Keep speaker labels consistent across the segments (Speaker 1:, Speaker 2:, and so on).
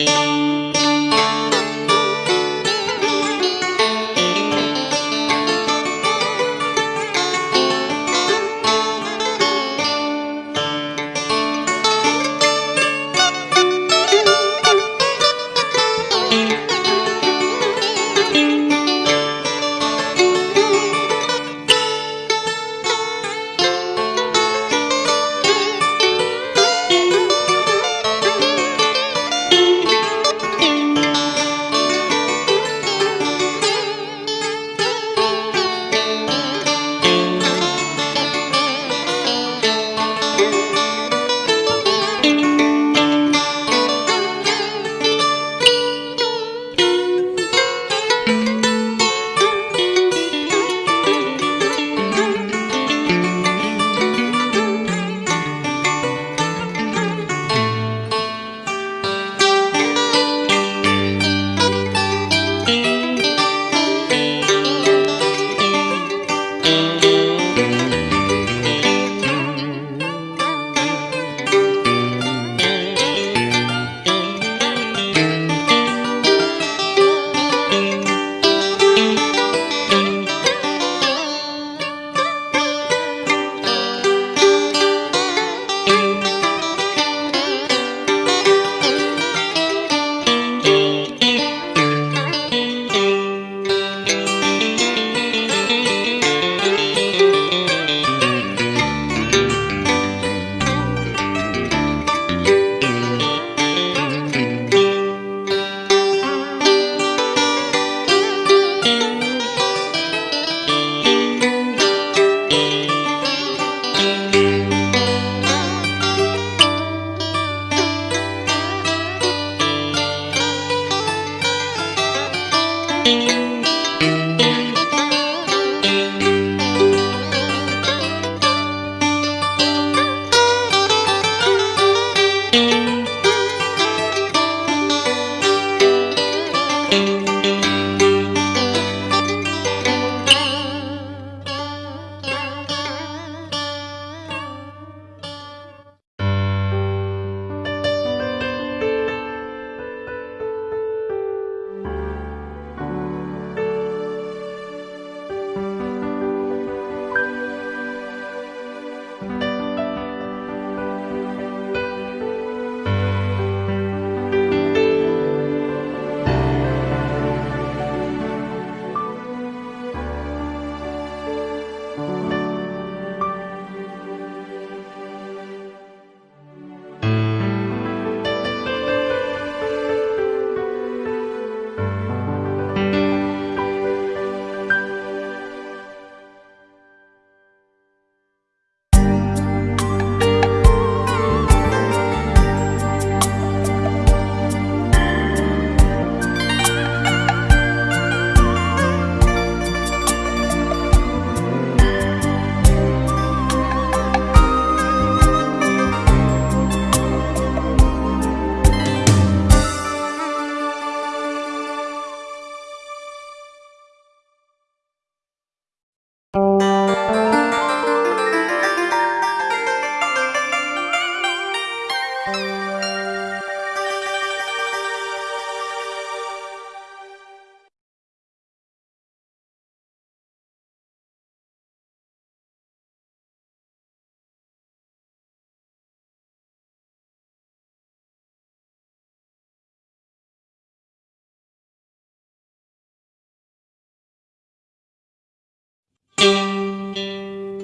Speaker 1: Música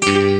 Speaker 2: Thank you.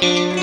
Speaker 2: thank you